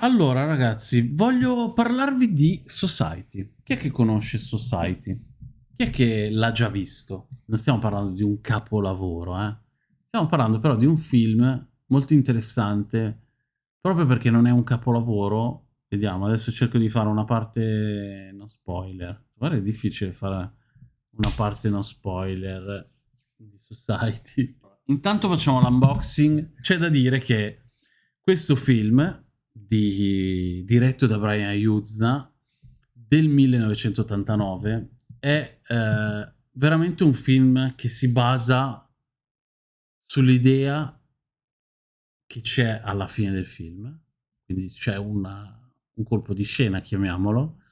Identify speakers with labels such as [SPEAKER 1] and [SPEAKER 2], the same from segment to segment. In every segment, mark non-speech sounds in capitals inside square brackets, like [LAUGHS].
[SPEAKER 1] Allora, ragazzi, voglio parlarvi di Society. Chi è che conosce Society? Chi è che l'ha già visto? Non stiamo parlando di un capolavoro, eh? Stiamo parlando però di un film molto interessante, proprio perché non è un capolavoro. Vediamo, adesso cerco di fare una parte no spoiler. Guarda, è difficile fare una parte no spoiler di Society. Intanto facciamo l'unboxing. C'è da dire che questo film di, diretto da Brian Yuzna del 1989 è eh, veramente un film che si basa sull'idea che c'è alla fine del film. Quindi c'è un colpo di scena chiamiamolo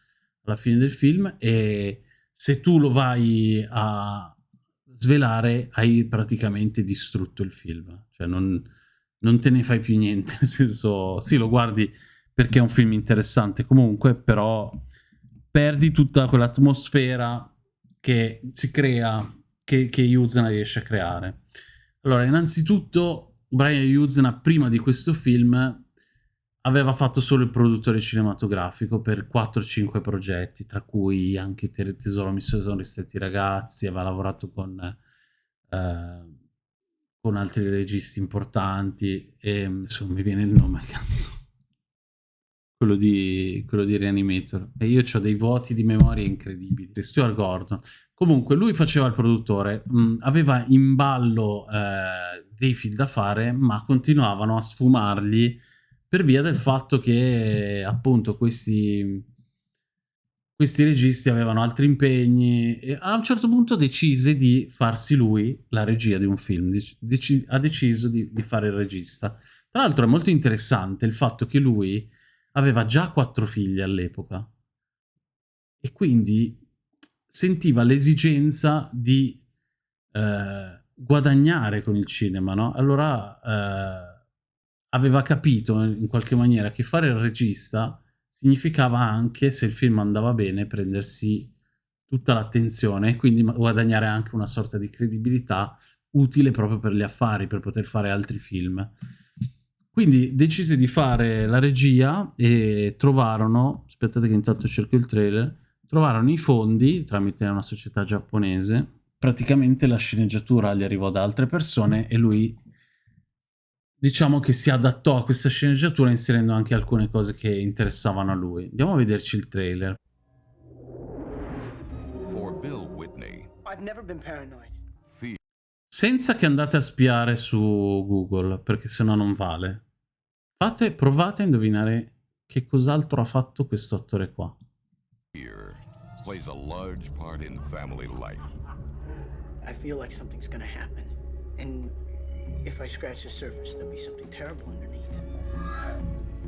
[SPEAKER 1] alla fine del film e se tu lo vai a svelare hai praticamente distrutto il film. Cioè non, non te ne fai più niente, [LAUGHS] nel senso, sì, lo guardi perché è un film interessante comunque, però perdi tutta quell'atmosfera che si crea, che, che Yuzna riesce a creare. Allora, innanzitutto, Brian Yuzna, prima di questo film, aveva fatto solo il produttore cinematografico per 4-5 progetti, tra cui anche Tesoro mi sono ristretti ragazzi, aveva lavorato con... Eh, con altri registi importanti e adesso mi viene il nome, [LAUGHS] cazzo. Quello di, quello di Reanimator. E io ho dei voti di memoria incredibili. Stuart Gordon. Comunque, lui faceva il produttore, mh, mm, aveva in ballo eh, dei film da fare, ma continuavano a sfumarli per via del fatto che, appunto, questi questi registi avevano altri impegni e a un certo punto decise di farsi lui la regia di un film, Dec ha deciso di, di, fare il regista. Tra l'altro è molto interessante il fatto che lui aveva già quattro figli all'epoca e quindi sentiva l'esigenza di eh, guadagnare con il cinema, no? Allora eh, aveva capito in qualche maniera che fare il regista significava anche, se il film andava bene, prendersi tutta l'attenzione e quindi guadagnare anche una sorta di credibilità utile proprio per gli affari, per poter fare altri film. Quindi decise di fare la regia e trovarono, aspettate che intanto cerco il trailer, trovarono i fondi tramite una società giapponese, praticamente la sceneggiatura gli arrivò da altre persone e lui diciamo che si adattò a questa sceneggiatura inserendo anche alcune cose che interessavano a lui. Andiamo a vederci il trailer. Whitney, Senza che andate a spiare su Google, perché sennò non vale. Fate, provate a indovinare che cos'altro ha fatto questo attore qua. plays a large part in family life. I feel like something's gonna happen. And If I scratch the surface, there'll be something terrible underneath.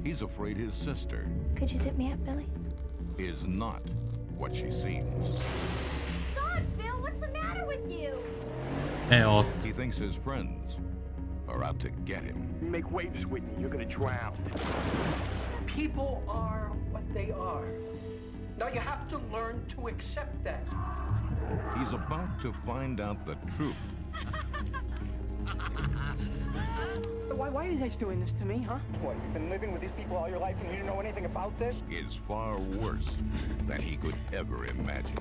[SPEAKER 1] He's afraid his sister... Could you zip me up, Billy? ...is not what she seems. God, Bill, what's the matter with you? È hot. He thinks his friends are out to get him. You make waves, Whitney. You're gonna drown. People are what they are. Now you have to learn to accept that. He's about to find out the truth [LAUGHS] why, why are you guys doing this to me, huh? What, you've been living with these people all your life and you didn't know anything about this? Is far worse than he could ever imagine.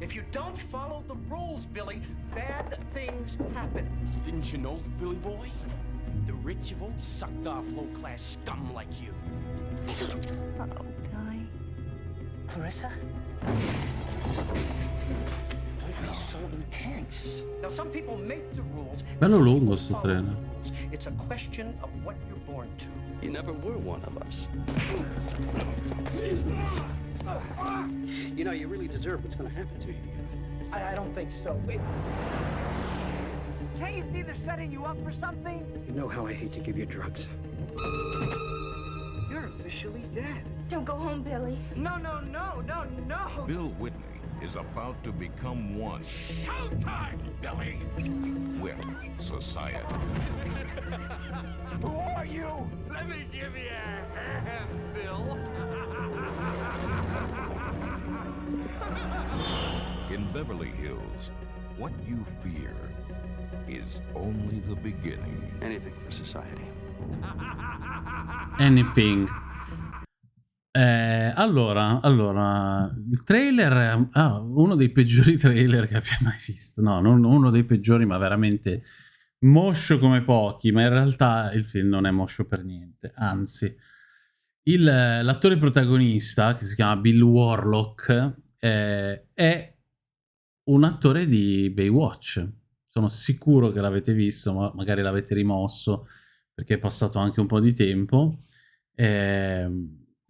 [SPEAKER 1] If you don't follow the rules, Billy, bad things happen. Didn't you know, Billy boy? The rich have always sucked off low-class scum like you. Uh-oh, Billy. Clarissa? So intense. Now some people make the rules. Bello lungo sto treno. It's a question of what you're born to. You never were one of us. You know, you really deserve what's going to happen to you. I, I don't think so. Wait. Can't you see they're setting you up for something? You know how I hate to give you drugs. You're officially dead. Don't go home, Billy. No, no, no, no, no. Bill Whitney is about to become one. Showtime, Billy! With society. [LAUGHS] Who are you? Let me give you a hand, Bill. [LAUGHS] In Beverly Hills, what you fear is only the beginning. Anything for society. Anything. Eh, allora, allora, il trailer, ah, uno dei peggiori [LAUGHS] trailer che abbia mai visto. No, non uno dei peggiori, ma veramente moscio come pochi. Ma in realtà il film non è moscio per niente. Anzi, l'attore protagonista, che si chiama Bill Warlock, eh, è un attore di Baywatch. Sono sicuro che l'avete visto, ma magari l'avete rimosso perché è passato anche un po' di tempo. Eh,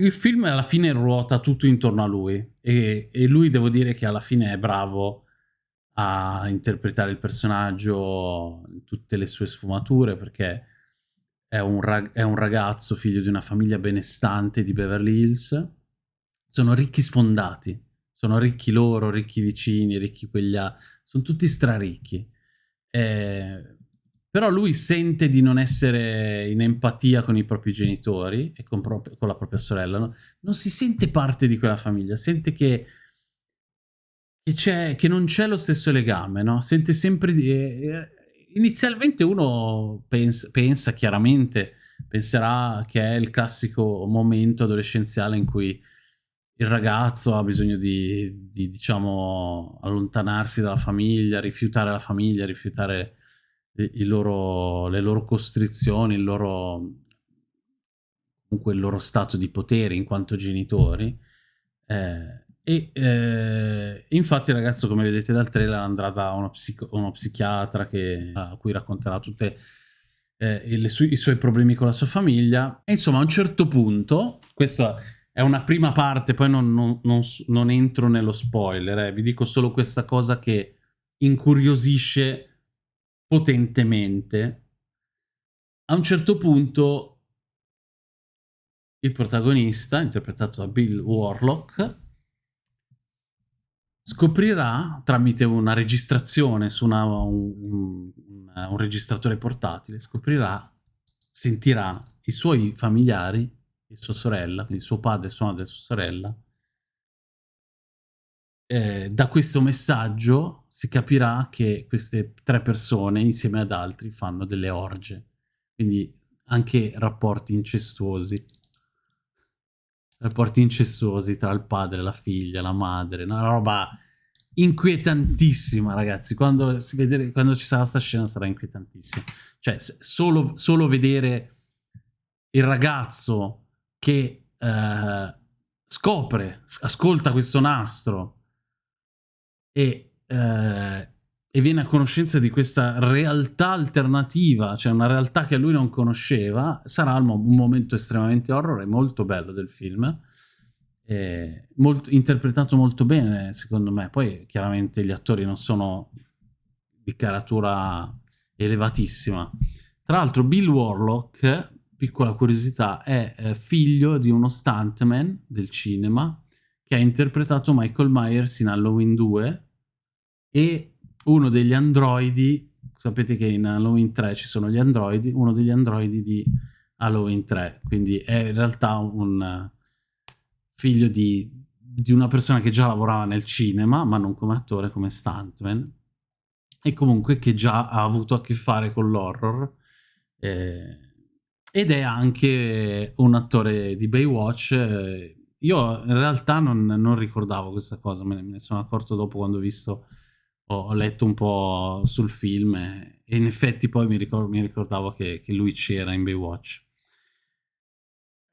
[SPEAKER 1] il film alla fine ruota tutto intorno a lui e, e, lui devo dire che alla fine è bravo a interpretare il personaggio in tutte le sue sfumature perché è un, rag è un ragazzo figlio di una famiglia benestante di Beverly Hills. Sono ricchi sfondati sono ricchi loro, ricchi vicini, ricchi quegli altri, sono tutti straricchi. Eh, però lui sente di non essere in empatia con i propri genitori e con, con la propria sorella, no? non si sente parte di quella famiglia, sente che, che, che non c'è lo stesso legame, no? sente sempre di... Eh, inizialmente uno pensa, pensa chiaramente, penserà che è il classico momento adolescenziale in cui il ragazzo ha bisogno di, di, diciamo, allontanarsi dalla famiglia, rifiutare la famiglia, rifiutare loro, le loro costrizioni, il loro, comunque il loro stato di potere in quanto genitori. Eh, e eh, infatti il ragazzo, come vedete dal trailer, andrà da uno, psico, uno psichiatra che, a cui racconterà tutti eh, i suoi problemi con la sua famiglia. E insomma, a un certo punto, questo è una prima parte, poi non, non, non, non entro nello spoiler, eh. vi dico solo questa cosa che incuriosisce potentemente. A un certo punto il protagonista, interpretato da Bill Warlock, scoprirà tramite una registrazione su una, un, un, un registratore portatile, scoprirà, sentirà i suoi familiari e sua sorella, quindi suo padre, sua madre e sua sorella, eh, da questo messaggio si capirà che queste tre persone, insieme ad altri, fanno delle orge. Quindi anche rapporti incestuosi. Rapporti incestuosi tra il padre, la figlia, la madre. Una roba inquietantissima, ragazzi. Quando, vedere, quando ci sarà questa scena sarà inquietantissima. Cioè, solo, solo vedere il ragazzo che eh, scopre, ascolta questo nastro e, eh, e, viene a conoscenza di questa realtà alternativa, cioè una realtà che lui non conosceva, sarà un momento estremamente horror e molto bello del film. Molto, interpretato molto bene, secondo me. Poi chiaramente gli attori non sono di caratura elevatissima. Tra l'altro Bill Warlock piccola curiosità, è eh, figlio di uno stuntman del cinema che ha interpretato Michael Myers in Halloween 2 e uno degli androidi, sapete che in Halloween 3 ci sono gli androidi, uno degli androidi di Halloween 3, quindi è in realtà un figlio di, di una persona che già lavorava nel cinema, ma non come attore, come stuntman, e comunque che già ha avuto a che fare con l'horror. Eh, ed è anche un attore di Baywatch. Io in realtà non, non ricordavo questa cosa, me ne, me ne, sono accorto dopo quando ho visto, ho, ho letto un po' sul film e, e in effetti poi mi, ricord, mi ricordavo che, che lui c'era in Baywatch.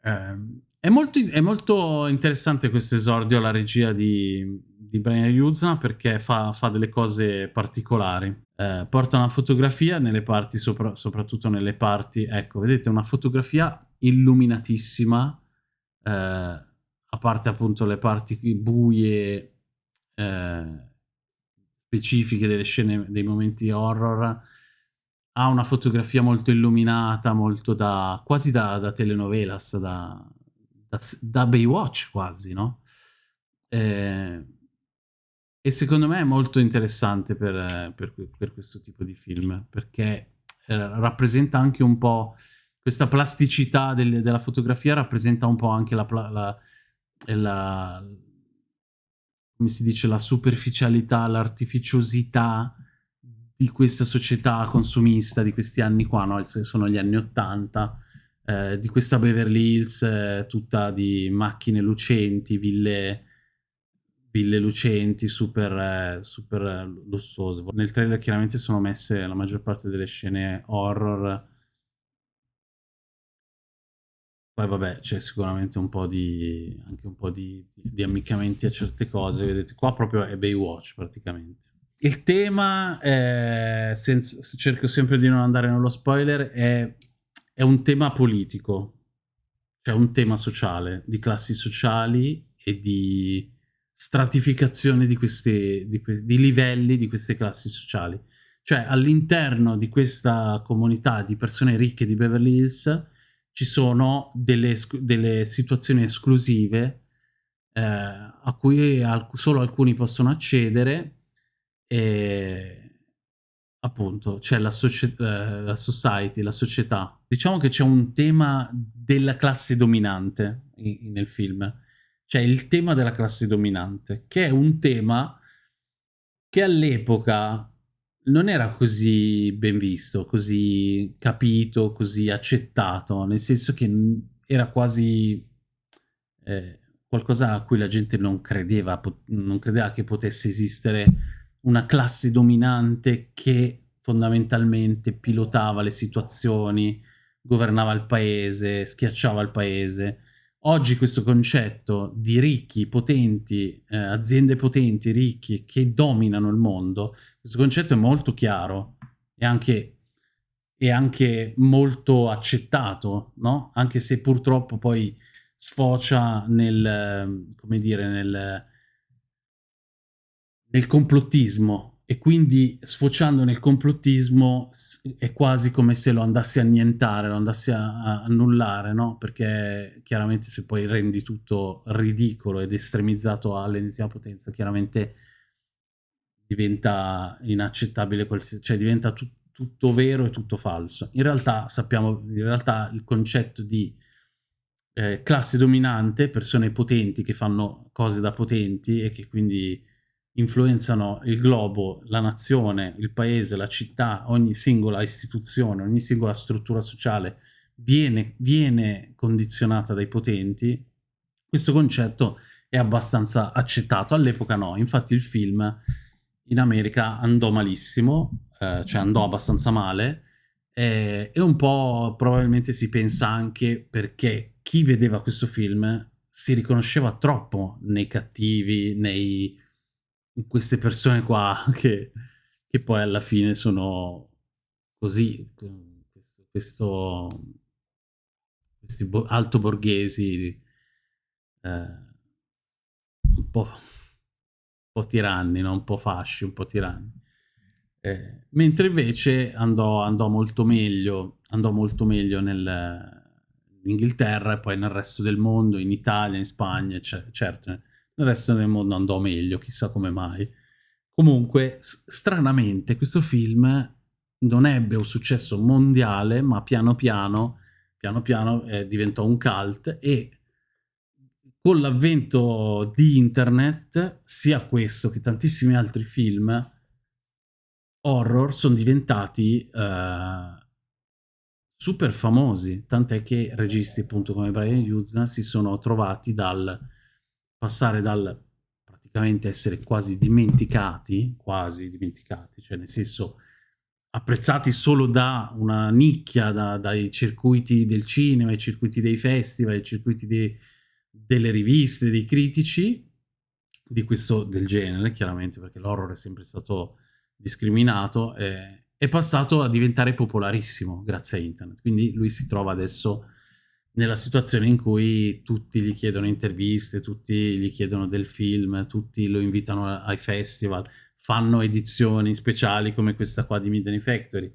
[SPEAKER 1] Eh, è, molto, è molto interessante questo esordio alla regia di, di Brian Yuzna perché fa, fa delle cose particolari eh, porta una fotografia nelle parti, sopra, soprattutto nelle parti, ecco, vedete una fotografia illuminatissima, eh, a parte appunto le parti buie eh, specifiche delle scene, dei momenti horror, ha una fotografia molto illuminata, molto da, quasi da, da telenovelas, da, da, da Baywatch quasi, no? Eh, e secondo me è molto interessante per, per, per questo tipo di film, perché eh, rappresenta anche un po' questa plasticità del, della fotografia, rappresenta un po' anche la, la, la come si dice, la superficialità, l'artificiosità di questa società consumista di questi anni qua, no? sono gli anni Ottanta, eh, di questa Beverly Hills eh, tutta di macchine lucenti, ville, ville lucenti, super, eh, super lussose. Nel trailer chiaramente sono messe la maggior parte delle scene horror. Poi vabbè, c'è sicuramente un po' di, anche un po' di, di, ammiccamenti a certe cose. Vedete, qua proprio è Baywatch praticamente. Il tema, è, senza, cerco sempre di non andare nello spoiler, è, è un tema politico, cioè un tema sociale, di classi sociali e di stratificazione di, questi, di, di livelli di queste classi sociali. Cioè all'interno di questa comunità di persone ricche di Beverly Hills ci sono delle, delle situazioni esclusive eh, a cui al solo alcuni possono accedere e appunto c'è la, eh, la, society, la società. Diciamo che c'è un tema della classe dominante in, nel film. C'è il tema della classe dominante, che è un tema che all'epoca non era così ben visto, così capito, così accettato, nel senso che era quasi eh, qualcosa a cui la gente non credeva, non credeva che potesse esistere una classe dominante che fondamentalmente pilotava le situazioni, governava il paese, schiacciava il paese. Oggi questo concetto di ricchi, potenti, eh, aziende potenti, ricchi, che dominano il mondo, questo concetto è molto chiaro e anche, è anche molto accettato, no? Anche se purtroppo poi sfocia nel, come dire, nel nel complottismo e quindi sfociando nel complottismo è quasi come se lo andassi a annientare, lo andassi a, annullare, no? Perché chiaramente se poi rendi tutto ridicolo ed estremizzato all'ennesima potenza, chiaramente diventa inaccettabile, cioè diventa tu tutto vero e tutto falso. In realtà sappiamo, in realtà il concetto di eh, classe dominante, persone potenti che fanno cose da potenti e che quindi influenzano il globo, la nazione, il paese, la città, ogni singola istituzione, ogni singola struttura sociale viene, viene condizionata dai potenti, questo concetto è abbastanza accettato. All'epoca no, infatti il film in America andò malissimo, eh, cioè andò abbastanza male, eh, e un po' probabilmente si pensa anche perché chi vedeva questo film si riconosceva troppo nei cattivi, nei queste persone qua [LAUGHS] che, che poi alla fine sono così, questo, questi bo alto borghesi eh, un, po', un po' tiranni, no? un po' fasci, un po' tiranni. Eh, mentre invece andò, andò, molto meglio, andò molto meglio nel, in Inghilterra e poi nel resto del mondo, in Italia, in Spagna, certo, nel resto del mondo andò meglio, chissà come mai. Comunque, stranamente, questo film non ebbe un successo mondiale, ma piano piano, piano piano eh, diventò un cult e con l'avvento di internet, sia questo che tantissimi altri film horror sono diventati uh, super famosi, tant'è che registi appunto come Brian Hughes si sono trovati dal passare dal praticamente essere quasi dimenticati, quasi dimenticati, cioè nel senso apprezzati solo da una nicchia, da, dai circuiti del cinema, i circuiti dei festival, i circuiti dei, delle riviste, dei critici, di questo del genere, chiaramente, perché l'horror è sempre stato discriminato, eh, è passato a diventare popolarissimo grazie a internet. Quindi lui si trova adesso nella situazione in cui tutti gli chiedono interviste, tutti gli chiedono del film, tutti lo invitano ai festival, fanno edizioni speciali come questa qua di Midnight Factory.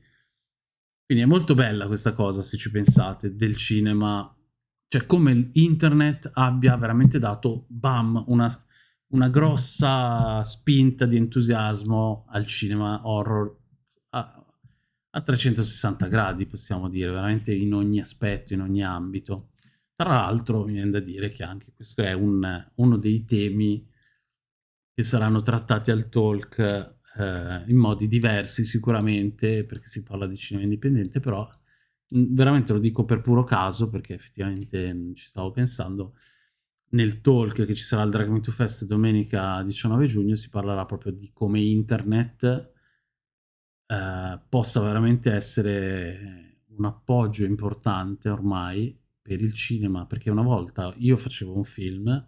[SPEAKER 1] Quindi è molto bella questa cosa, se ci pensate, del cinema, cioè come internet abbia veramente dato, bam, una, una grossa spinta di entusiasmo al cinema horror a 360 gradi, possiamo dire, veramente in ogni aspetto, in ogni ambito. Tra l'altro, mi viene da dire che anche questo è un, uno dei temi che saranno trattati al talk eh, in modi diversi sicuramente, perché si parla di cinema indipendente, però mh, veramente lo dico per puro caso, perché effettivamente ci stavo pensando, nel talk che ci sarà al Drag Me to Fest domenica 19 giugno si parlerà proprio di come internet eh, possa veramente essere un appoggio importante ormai per il cinema, perché una volta io facevo un film,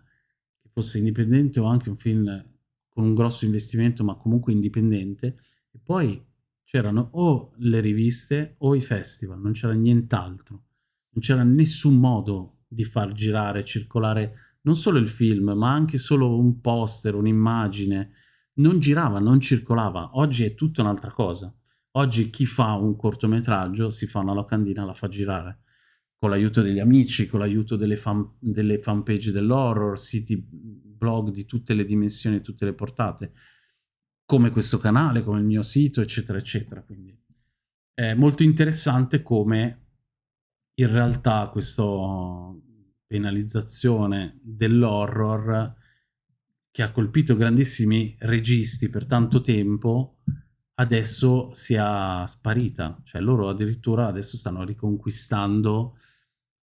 [SPEAKER 1] che fosse indipendente o anche un film con un grosso investimento, ma comunque indipendente, e poi c'erano o le riviste o i festival, non c'era nient'altro, non c'era nessun modo di far girare, circolare non solo il film, ma anche solo un poster, un'immagine, non girava, non circolava. Oggi è tutta un'altra cosa. Oggi chi fa un cortometraggio si fa una locandina, la fa girare con l'aiuto degli amici, con l'aiuto delle, fan, delle fanpage dell'horror, siti blog di tutte le dimensioni, tutte le portate, come questo canale, come il mio sito, eccetera, eccetera. Quindi è molto interessante come in realtà questa penalizzazione dell'horror che ha colpito grandissimi registi per tanto tempo adesso sia sparita, cioè loro addirittura adesso stanno riconquistando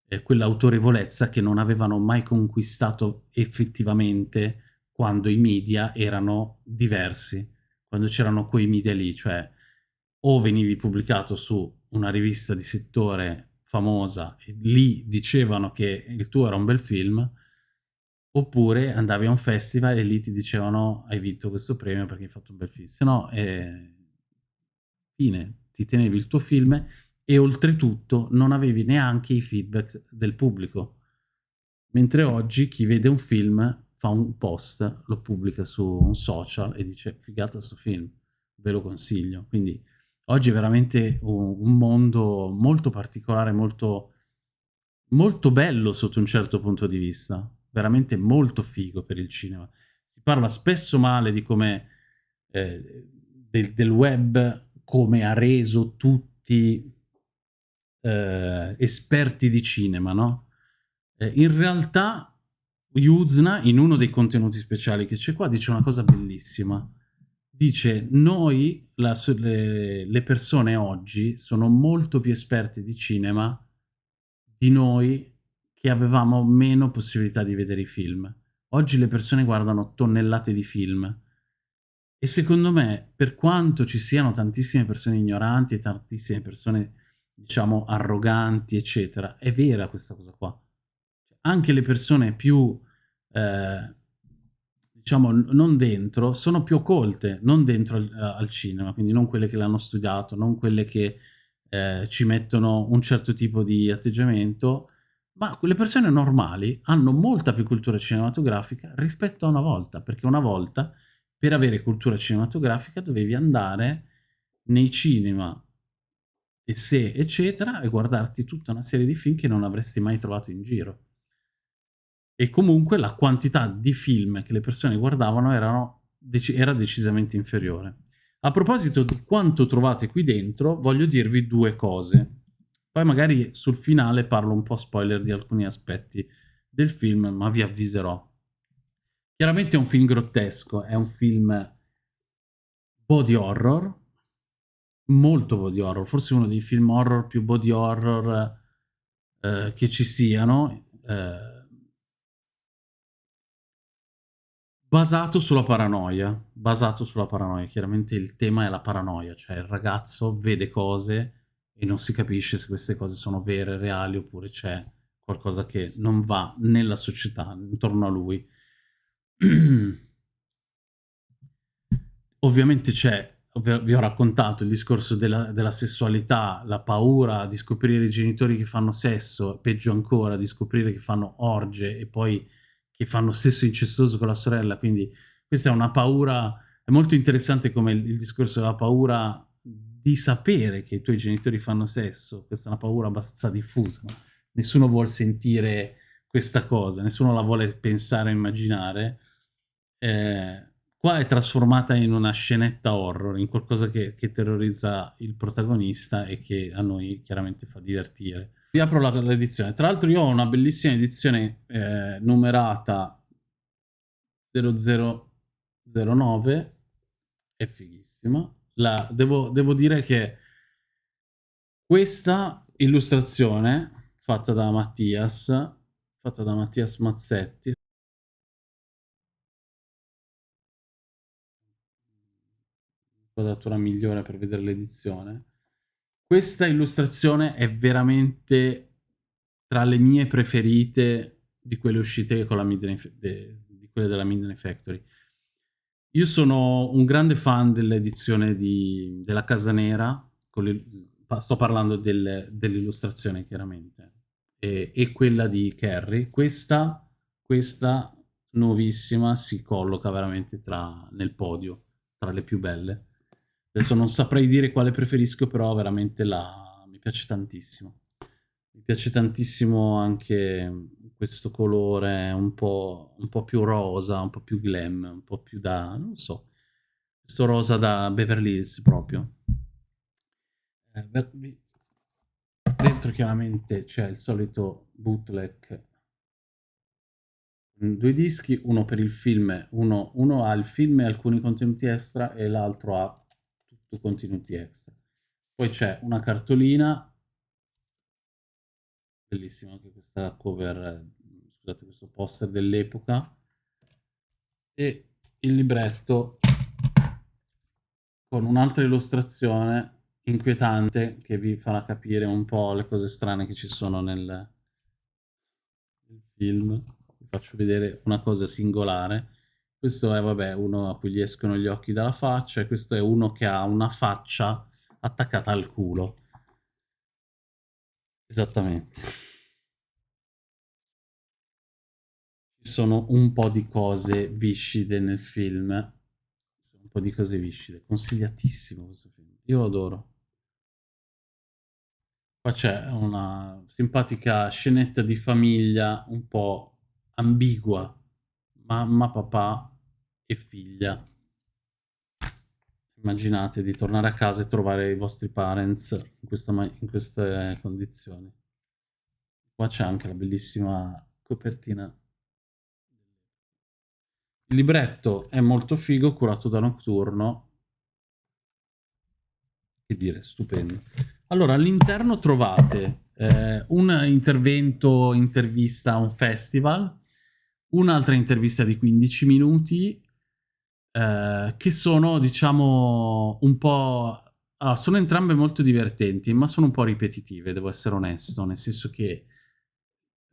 [SPEAKER 1] eh, quell'autorevolezza che non avevano mai conquistato effettivamente quando i media erano diversi, quando c'erano quei media lì, cioè o venivi pubblicato su una rivista di settore famosa e lì dicevano che il tuo era un bel film, oppure andavi a un festival e lì ti dicevano hai vinto questo premio perché hai fatto un bel film, se no eh, fine, ti tenevi il tuo film e oltretutto non avevi neanche i feedback del pubblico. Mentre oggi chi vede un film fa un post, lo pubblica su un social e dice figata sto film, ve lo consiglio. Quindi oggi è veramente un, un mondo molto particolare, molto, molto bello sotto un certo punto di vista, veramente molto figo per il cinema. Si parla spesso male di come eh, del, del web come ha reso tutti eh, esperti di cinema, no? Eh, in realtà Yuzna, in uno dei contenuti speciali che c'è qua, dice una cosa bellissima. Dice, noi, la, le, le persone oggi, sono molto più esperti di cinema di noi che avevamo meno possibilità di vedere i film. Oggi le persone guardano tonnellate di film e secondo me, per quanto ci siano tantissime persone ignoranti e tantissime persone, diciamo, arroganti, eccetera, è vera questa cosa qua. Anche le persone più, eh, diciamo, non dentro, sono più occolte, non dentro al, al, cinema, quindi non quelle che l'hanno studiato, non quelle che eh, ci mettono un certo tipo di atteggiamento, ma quelle persone normali hanno molta più cultura cinematografica rispetto a una volta, perché una volta per avere cultura cinematografica dovevi andare nei cinema e se eccetera e guardarti tutta una serie di film che non avresti mai trovato in giro. E comunque la quantità di film che le persone guardavano erano, era decisamente inferiore. A proposito di quanto trovate qui dentro, voglio dirvi due cose. Poi magari sul finale parlo un po' spoiler di alcuni aspetti del film, ma vi avviserò. Chiaramente è un film grottesco, è un film body horror, molto body horror, forse uno dei film horror più body horror eh, che ci siano, eh, basato sulla paranoia, basato sulla paranoia, chiaramente il tema è la paranoia, cioè il ragazzo vede cose e non si capisce se queste cose sono vere, reali, oppure c'è qualcosa che non va nella società, intorno a lui. [CLEARS THROAT] Ovviamente c'è, vi ho raccontato il discorso della, della, sessualità, la paura di scoprire i genitori che fanno sesso, peggio ancora di scoprire che fanno orge e poi che fanno sesso incestuoso con la sorella, quindi questa è una paura, è molto interessante come il, il discorso della paura di sapere che i tuoi genitori fanno sesso, questa è una paura abbastanza diffusa, nessuno vuole sentire questa cosa, nessuno la vuole pensare o immaginare, eh, qua è trasformata in una scenetta horror, in qualcosa che, che, terrorizza il protagonista e che a noi chiaramente fa divertire. Vi apro l'edizione. Tra l'altro io ho una bellissima edizione eh, numerata 0009 è fighissima. La, devo, devo dire che questa illustrazione fatta da Mattias, fatta da Mattias Mazzetti, quadratura migliore per vedere l'edizione. Questa illustrazione è veramente tra le mie preferite di quelle uscite con la Midnight, di quelle della Midnight Factory. Io sono un grande fan dell'edizione della Casa Nera, sto parlando del, dell'illustrazione chiaramente, e, e, quella di Kerry. Questa, questa nuovissima si colloca veramente tra, nel podio, tra le più belle. Adesso non saprei dire quale preferisco, però veramente la... mi piace tantissimo. Mi piace tantissimo anche questo colore un po', un po' più rosa, un po' più glam, un po' più da... non so, questo rosa da Beverly Hills proprio. Eh, dentro chiaramente c'è il solito bootleg due dischi, uno per il film, uno, uno ha il film e alcuni contenuti extra e l'altro ha tutto contenuti extra. Poi c'è una cartolina, bellissima anche questa cover, scusate, questo poster dell'epoca, e il libretto con un'altra illustrazione inquietante che vi farà capire un po' le cose strane che ci sono nel, nel film. Vi faccio vedere una cosa singolare questo è, vabbè, uno a cui gli escono gli occhi dalla faccia e questo è uno che ha una faccia attaccata al culo. Esattamente. Ci sono un po' di cose viscide nel film. Un po' di cose viscide. Consigliatissimo questo film. Io lo adoro. Qua c'è una simpatica scenetta di famiglia un po' ambigua. Mamma, papà e figlia. Immaginate di tornare a casa e trovare i vostri parents in, questa, in queste condizioni. Qua c'è anche la bellissima copertina. Il libretto è molto figo, curato da Nocturno. Che dire, stupendo. Allora, all'interno trovate eh, un intervento, intervista a un festival, un'altra intervista di 15 minuti, eh, che sono, diciamo, un po'... Ah, sono entrambe molto divertenti, ma sono un po' ripetitive, devo essere onesto, nel senso che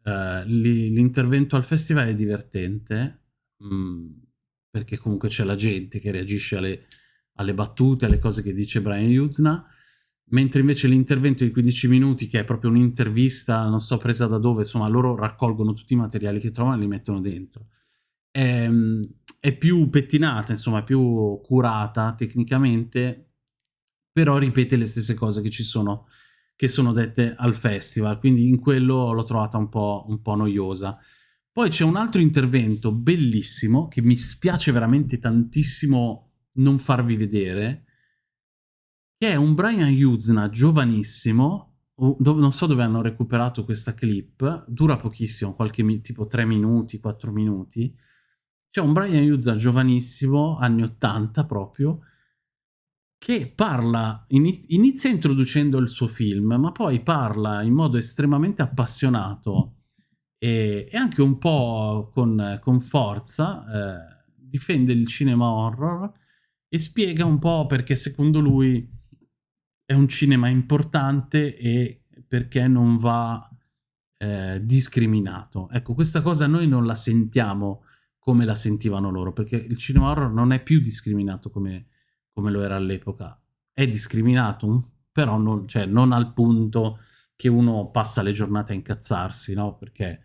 [SPEAKER 1] eh, l'intervento al festival è divertente, mh, mm, perché comunque c'è la gente che reagisce alle, alle, battute, alle cose che dice Brian Yuzna, mentre invece l'intervento di 15 minuti, che è proprio un'intervista, non so presa da dove, insomma, loro raccolgono tutti i materiali che trovano e li mettono dentro. È, ehm, è più pettinata, insomma, più curata tecnicamente, però ripete le stesse cose che ci sono, che sono dette al festival, quindi in quello l'ho trovata un po', un po' noiosa. Poi c'è un altro intervento bellissimo, che mi spiace veramente tantissimo non farvi vedere, che è un Brian Yuzna giovanissimo, non so dove hanno recuperato questa clip, dura pochissimo, qualche tipo 3 minuti, 4 minuti, c'è un Brian Yuzza giovanissimo, anni 80 proprio, che parla, inizia introducendo il suo film, ma poi parla in modo estremamente appassionato e, e anche un po' con, con forza, eh, difende il cinema horror e spiega un po' perché secondo lui è un cinema importante e perché non va eh, discriminato. Ecco, questa cosa noi non la sentiamo come la sentivano loro, perché il cinema horror non è più discriminato come, come lo era all'epoca. È discriminato, però non, cioè, non, al punto che uno passa le giornate a incazzarsi, no? Perché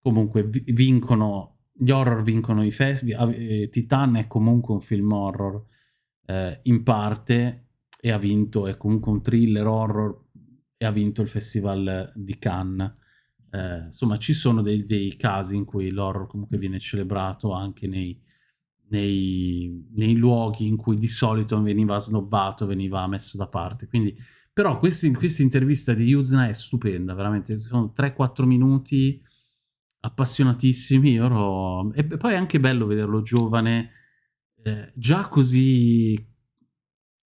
[SPEAKER 1] comunque vincono, gli horror vincono i festival, eh, Titan è comunque un film horror eh, in parte e ha vinto, è comunque un thriller horror e ha vinto il festival di Cannes eh, insomma ci sono dei, dei, casi in cui l'horror comunque viene celebrato anche nei, nei, nei, luoghi in cui di solito veniva snobbato, veniva messo da parte. Quindi, però questa intervista di Yuzna è stupenda, veramente, sono 3-4 minuti appassionatissimi, ero... e poi è anche bello vederlo giovane, eh, già così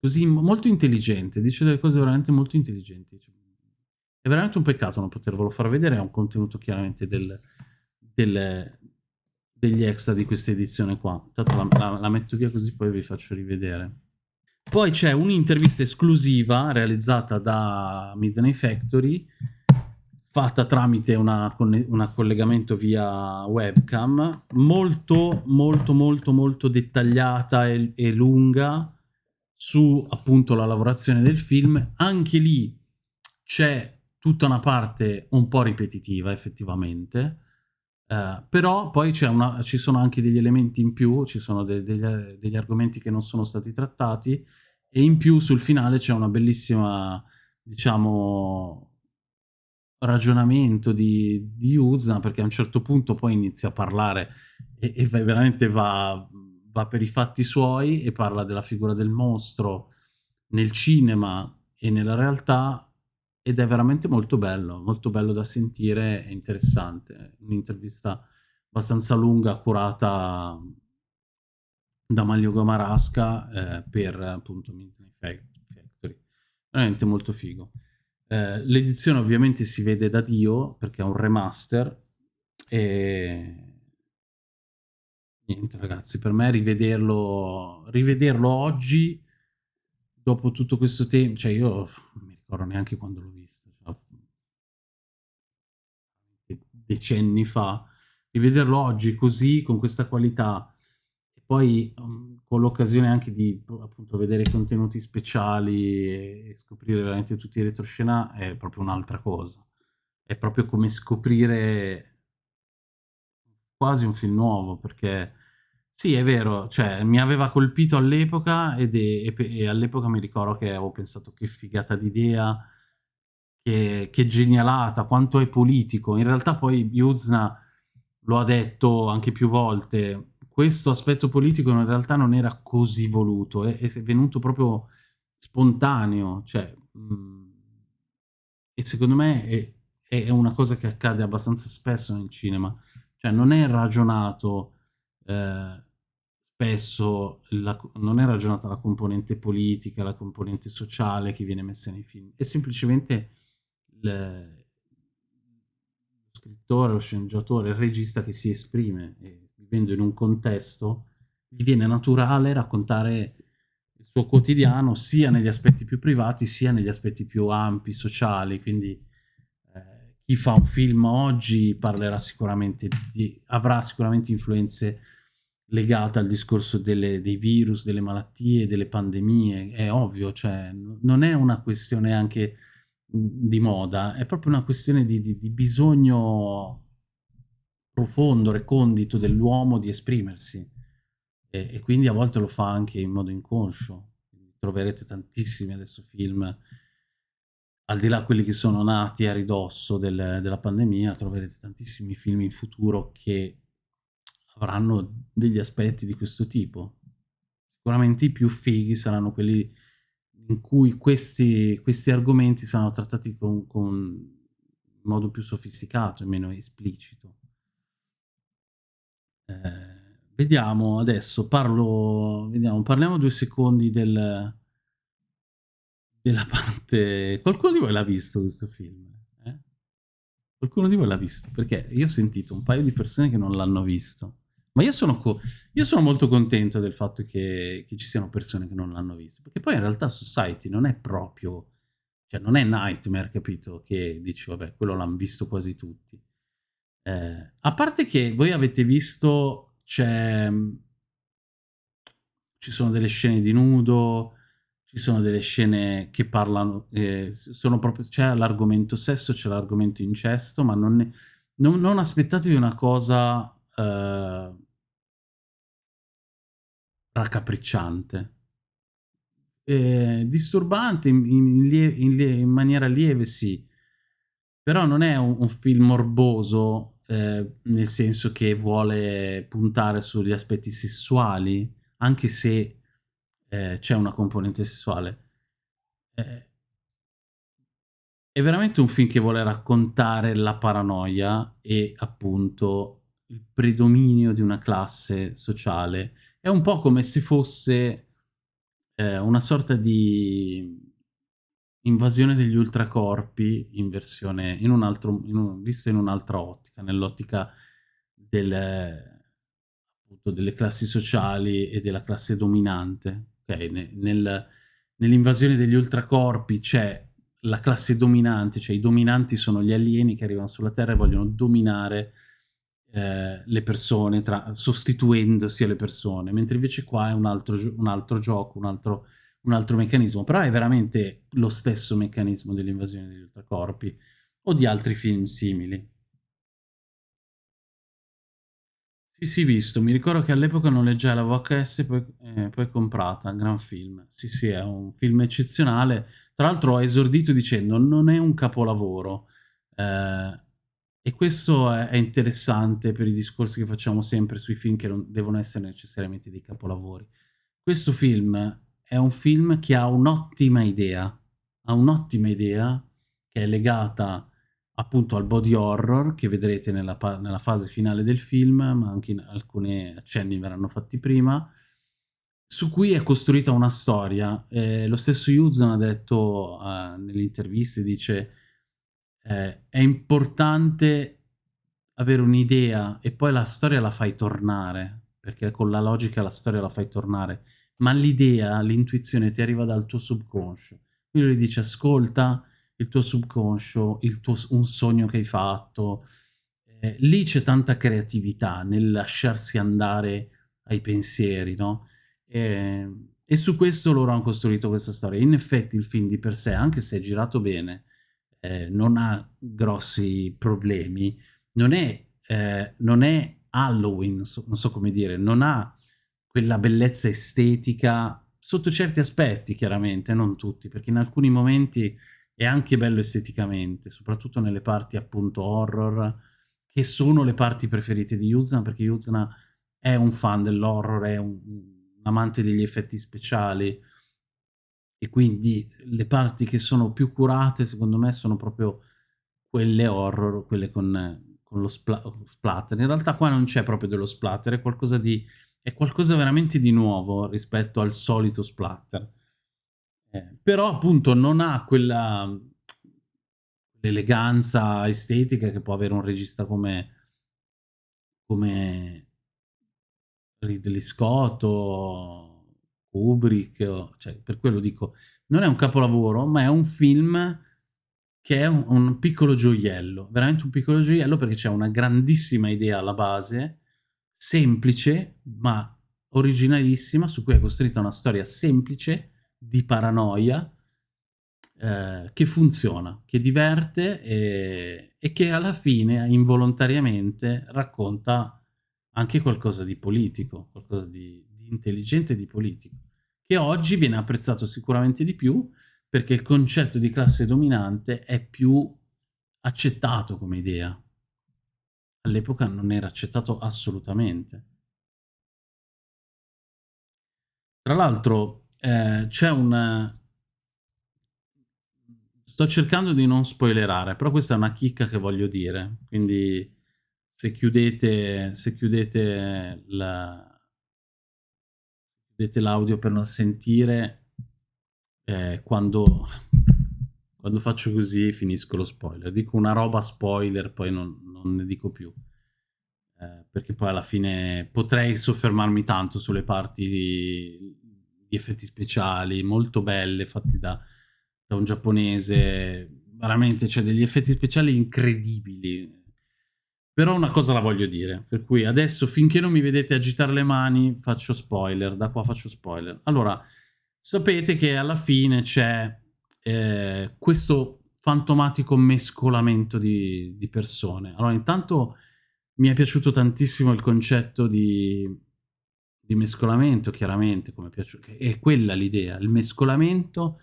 [SPEAKER 1] così molto intelligente, dice delle cose veramente molto intelligenti. Cioè, è veramente un peccato non potervelo far vedere, è un contenuto chiaramente del, del, degli extra di questa edizione qua. Intanto la, la, la metto via così poi vi faccio rivedere. Poi c'è un'intervista esclusiva realizzata da Midnight Factory, fatta tramite un collegamento via webcam, molto molto molto molto dettagliata e, e lunga su appunto la lavorazione del film. Anche lì c'è tutta una parte un po' ripetitiva effettivamente, Uh, però poi una, ci sono anche degli elementi in più, ci sono de degli, degli, argomenti che non sono stati trattati e in più sul finale c'è una bellissima, diciamo, ragionamento di, di Uzna perché a un certo punto poi inizia a parlare e, e veramente va, va per i fatti suoi e parla della figura del mostro nel cinema e nella realtà ed è veramente molto bello, molto bello da sentire e interessante. Un'intervista abbastanza lunga, curata da Maglio Gomarasca eh, per appunto Midnight Factory. Veramente molto figo. Eh, L'edizione ovviamente si vede da Dio perché è un remaster e niente ragazzi, per me rivederlo, rivederlo oggi dopo tutto questo tempo, cioè io ricordo neanche quando l'ho visto, cioè, decenni fa, rivederlo oggi così, con questa qualità, e poi um, con l'occasione anche di appunto vedere contenuti speciali e scoprire veramente tutti i retroscena è proprio un'altra cosa. È proprio come scoprire quasi un film nuovo, perché sì, è vero, cioè mi aveva colpito all'epoca ed e, e all'epoca mi ricordo che avevo pensato che figata d'idea, che, che genialata, quanto è politico. In realtà poi Yuzna lo ha detto anche più volte, questo aspetto politico in realtà non era così voluto, è, è venuto proprio spontaneo, cioè, mh, mm, e secondo me è, è, una cosa che accade abbastanza spesso nel cinema, cioè non è ragionato... Eh, spesso la, non è ragionata la componente politica, la componente sociale che viene messa nei film, è semplicemente lo scrittore, lo sceneggiatore, il regista che si esprime e vivendo in un contesto gli viene naturale raccontare il suo quotidiano sia negli aspetti più privati sia negli aspetti più ampi, sociali, quindi eh, chi fa un film oggi parlerà sicuramente di, avrà sicuramente influenze legata al discorso delle, dei virus, delle malattie, delle pandemie, è ovvio, cioè non è una questione anche di moda, è proprio una questione di, di, di bisogno profondo, recondito dell'uomo di esprimersi e, e, quindi a volte lo fa anche in modo inconscio. Troverete tantissimi adesso film, al di là quelli che sono nati a ridosso del, della pandemia, troverete tantissimi film in futuro che avranno degli aspetti di questo tipo. Sicuramente i più fighi saranno quelli in cui questi, questi argomenti saranno trattati con, con in modo più sofisticato e meno esplicito. Eh, vediamo adesso, parlo, vediamo, parliamo due secondi del, della parte... Qualcuno di voi l'ha visto questo film? Eh? Qualcuno di voi l'ha visto? Perché io ho sentito un paio di persone che non l'hanno visto. Ma io sono, io sono, molto contento del fatto che, che, ci siano persone che non l'hanno visto, perché poi in realtà Society non è proprio, cioè non è Nightmare, capito? Che dici, vabbè, quello l'hanno visto quasi tutti. Eh, a parte che voi avete visto, c'è, ci sono delle scene di nudo, ci sono delle scene che parlano, eh, sono proprio, c'è l'argomento sesso, c'è l'argomento incesto, ma non, ne, non, non aspettatevi una cosa... Uh, raccapricciante. Eh, disturbante in, in, in, in, maniera lieve, sì, però non è un, un film morboso, eh, nel senso che vuole puntare sugli aspetti sessuali, anche se eh, c'è una componente sessuale. Eh, è veramente un film che vuole raccontare la paranoia e appunto il predominio di una classe sociale. È un po' come se fosse eh, una sorta di invasione degli ultracorpi in versione, in un altro, in un, visto in un'altra ottica, nell'ottica del, delle classi sociali e della classe dominante. Okay? Nel, nell'invasione degli ultracorpi c'è la classe dominante, cioè i dominanti sono gli alieni che arrivano sulla Terra e vogliono dominare eh, le persone, tra, sostituendosi alle persone, mentre invece qua è un altro, un altro gioco, un altro, un altro, meccanismo, però è veramente lo stesso meccanismo dell'invasione degli ultracorpi o di altri film simili. Sì, sì, visto. Mi ricordo che all'epoca noleggiai la VHS poi, eh, poi comprata, gran film. Sì, sì, è un film eccezionale. Tra l'altro ho esordito dicendo non è un capolavoro. Eh, e questo è, interessante per i discorsi che facciamo sempre sui film che non devono essere necessariamente dei capolavori. Questo film è un film che ha un'ottima idea. Ha un'ottima idea che è legata appunto al body horror che vedrete nella, nella, fase finale del film, ma anche in alcuni accenni verranno fatti prima, su cui è costruita una storia. Eh, lo stesso Yuzan ha detto eh, nelle interviste, dice eh, è importante avere un'idea e poi la storia la fai tornare, perché con la logica la storia la fai tornare, ma l'idea, l'intuizione ti arriva dal tuo subconscio. Quindi lui dice ascolta, il tuo subconscio, il tuo, un sogno che hai fatto. Eh, lì c'è tanta creatività nel lasciarsi andare ai pensieri, no? E, e, su questo loro hanno costruito questa storia. In effetti il film di per sé, anche se è girato bene, eh, non ha grossi problemi, non è, eh, non è Halloween, so, non so come dire, non ha quella bellezza estetica sotto certi aspetti, chiaramente, non tutti, perché in alcuni momenti è anche bello esteticamente, soprattutto nelle parti appunto horror, che sono le parti preferite di Yuzna, perché Yuzna è un fan dell'horror, è un, un, amante degli effetti speciali, e quindi le parti che sono più curate, secondo me, sono proprio quelle horror, quelle con, con lo spla splatter. In realtà qua non c'è proprio dello splatter, è qualcosa, di, è qualcosa veramente di nuovo rispetto al solito splatter. Eh, però appunto non ha quella l'eleganza estetica che può avere un regista come, come Ridley Scott o Kubrick, o, cioè, per quello dico, non è un capolavoro, ma è un film che è un, un piccolo gioiello, veramente un piccolo gioiello perché c'è una grandissima idea alla base, semplice, ma originalissima, su cui è costruita una storia semplice, di paranoia eh, che funziona, che diverte e, e, che alla fine involontariamente racconta anche qualcosa di politico, qualcosa di, intelligente di politico, che oggi viene apprezzato sicuramente di più perché il concetto di classe dominante è più accettato come idea. All'epoca non era accettato assolutamente. Tra l'altro, eh, c'è un... Sto cercando di non spoilerare, però questa è una chicca che voglio dire, quindi se chiudete, se chiudete l'audio per non sentire, eh, quando, quando faccio così finisco lo spoiler. Dico una roba spoiler, poi non, non ne dico più. Eh, perché poi alla fine potrei soffermarmi tanto sulle parti di, di effetti speciali molto belle, fatti da, da un giapponese, veramente c'è cioè, degli effetti speciali incredibili. Però una cosa la voglio dire, per cui adesso finché non mi vedete agitare le mani faccio spoiler, da qua faccio spoiler. Allora, sapete che alla fine c'è eh, questo fantomatico mescolamento di, di persone. Allora, intanto mi è piaciuto tantissimo il concetto di di mescolamento, chiaramente, come piace, è quella l'idea, il mescolamento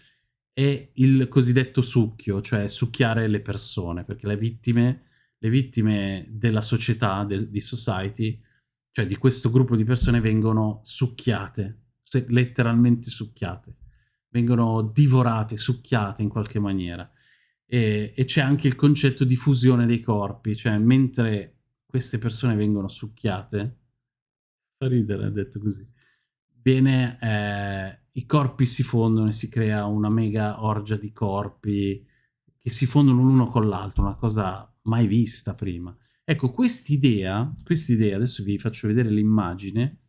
[SPEAKER 1] è il cosiddetto succhio, cioè succhiare le persone, perché le vittime, le vittime della società, de, di society, cioè di questo gruppo di persone vengono succhiate, letteralmente succhiate, vengono divorate, succhiate in qualche maniera. E, e c'è anche il concetto di fusione dei corpi, cioè mentre queste persone vengono succhiate, fa ridere detto così, viene eh, i corpi si fondono e si crea una mega orgia di corpi che si fondono l'uno con l'altro, una cosa mai vista prima. Ecco, quest'idea, quest'idea, adesso vi faccio vedere l'immagine,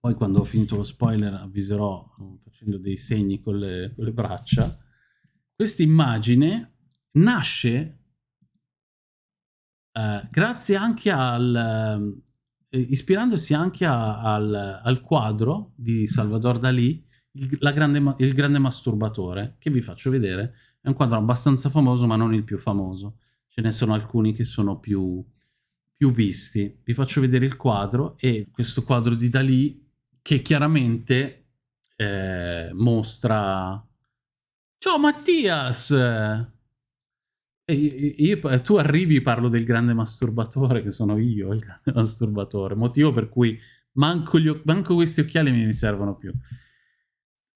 [SPEAKER 1] poi quando ho finito lo spoiler avviserò facendo dei segni con le, con le braccia, questa immagine nasce eh, grazie anche al... Eh, ispirandosi anche a, al, al, quadro di Salvador Dalì, il, grande, il grande masturbatore, che vi faccio vedere, è un quadro abbastanza famoso ma non il più famoso, ce ne sono alcuni che sono più, più visti. Vi faccio vedere il quadro e questo quadro di Dalì che chiaramente eh, mostra... Ciao Mattias! E io, tu arrivi parlo del grande masturbatore, che sono io il grande [LAUGHS] masturbatore, motivo per cui manco, manco questi occhiali mi servono più.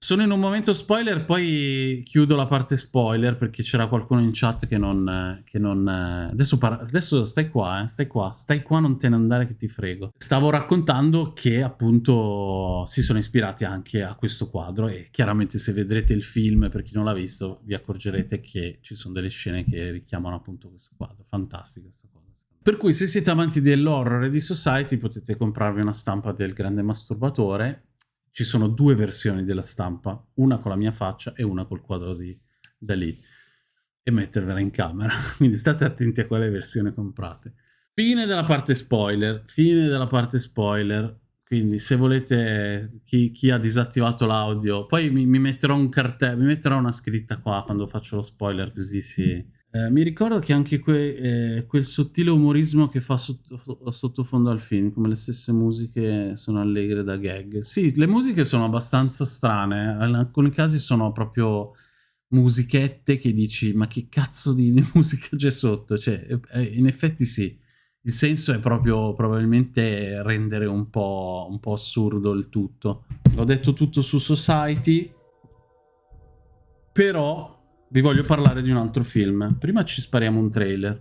[SPEAKER 1] Sono in un momento spoiler, poi chiudo la parte spoiler perché c'era qualcuno in chat che non... Che non adesso, adesso, stai qua, eh, stai qua, stai qua, non te ne andare che ti frego. Stavo raccontando che appunto si sono ispirati anche a questo quadro e chiaramente se vedrete il film, per chi non l'ha visto, vi accorgerete che ci sono delle scene che richiamano appunto questo quadro. Fantastica questa cosa. Per cui se siete amanti dell'horror e di Society potete comprarvi una stampa del grande masturbatore ci sono due versioni della stampa, una con la mia faccia e una col quadro di Dalì, e mettervela in camera. [LAUGHS] Quindi state attenti a quale versione comprate. Fine della parte spoiler, fine della parte spoiler. Quindi se volete, chi, chi ha disattivato l'audio, poi mi, mi, metterò un cartello, mi metterò una scritta qua quando faccio lo spoiler, così si eh, mi ricordo che anche que, eh, quel sottile umorismo che fa sotto, sottofondo al film, come le stesse musiche sono allegre da gag. Sì, le musiche sono abbastanza strane, in alcuni casi sono proprio musichette che dici ma che cazzo di, di [LAUGHS] musica c'è sotto? Cioè, eh, in effetti sì, il senso è proprio probabilmente rendere un po', un po' assurdo il tutto. Ho detto tutto su Society, però vi voglio parlare di un altro film. Prima ci spariamo un trailer.